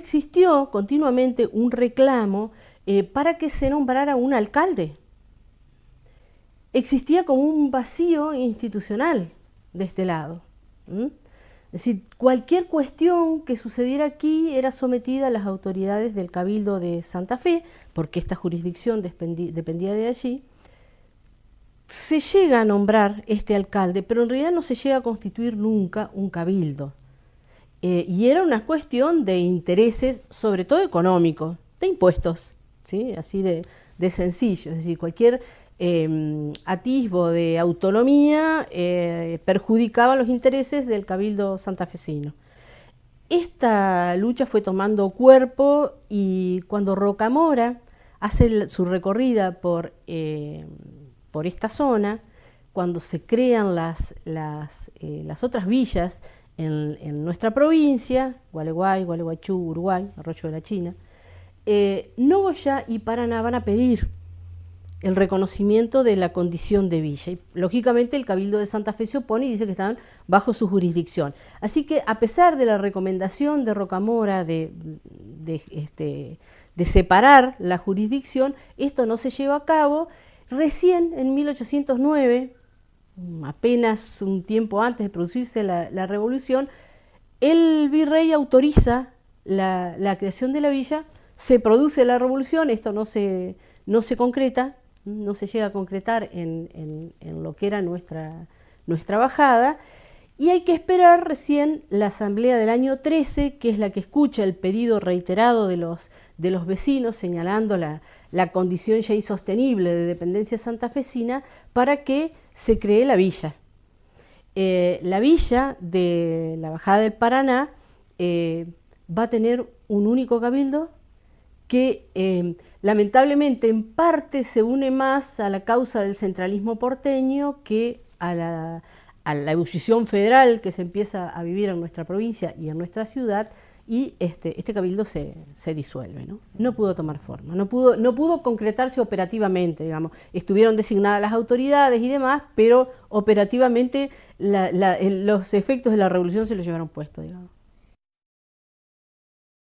existió continuamente un reclamo eh, para que se nombrara un alcalde. Existía como un vacío institucional de este lado. Es decir, cualquier cuestión que sucediera aquí era sometida a las autoridades del Cabildo de Santa Fe, porque esta jurisdicción dependía de allí. Se llega a nombrar este alcalde, pero en realidad no se llega a constituir nunca un cabildo. Eh, y era una cuestión de intereses, sobre todo económicos, de impuestos, ¿sí? así de, sencillo. Es decir, cualquier Em, atisbo de autonomía eh, perjudicaba los intereses del cabildo santafesino. Esta lucha fue tomando cuerpo y cuando Rocamora hace su recorrida por, eh, por esta zona, cuando se crean las, las, eh, otras villas en, nuestra provincia, Gualeguay, Gualeguaychú, Uruguay, Arroyo de la China, Nogoya y Paraná van a pedir el reconocimiento de la condición de villa. Lógicamente el Cabildo de Santa Fe se opone y dice que están bajo su jurisdicción. Así que a pesar de la recomendación de Rocamora de, este, de separar la jurisdicción, esto no se lleva a cabo. Recién en 1809, apenas un tiempo antes de producirse la, revolución, el virrey autoriza la, la, creación de la villa, se produce la revolución, esto no se, no se concreta, no se llega a concretar en, lo que era nuestra, nuestra bajada, y hay que esperar recién la asamblea del año 13, que es la que escucha el pedido reiterado de los, de los vecinos señalando la, condición ya insostenible de dependencia santafesina para que se cree la villa. Eh, la villa de la Bajada del Paraná eh, va a tener un único cabildo que eh, lamentablemente en parte se une más a la causa del centralismo porteño que a la, ebullición federal que se empieza a vivir en nuestra provincia y en nuestra ciudad y este, este cabildo se, disuelve. ¿no? ¿no? pudo tomar forma, no pudo, no pudo concretarse operativamente, digamos. Estuvieron designadas las autoridades y demás, pero operativamente los efectos de la revolución se los llevaron puesto, digamos.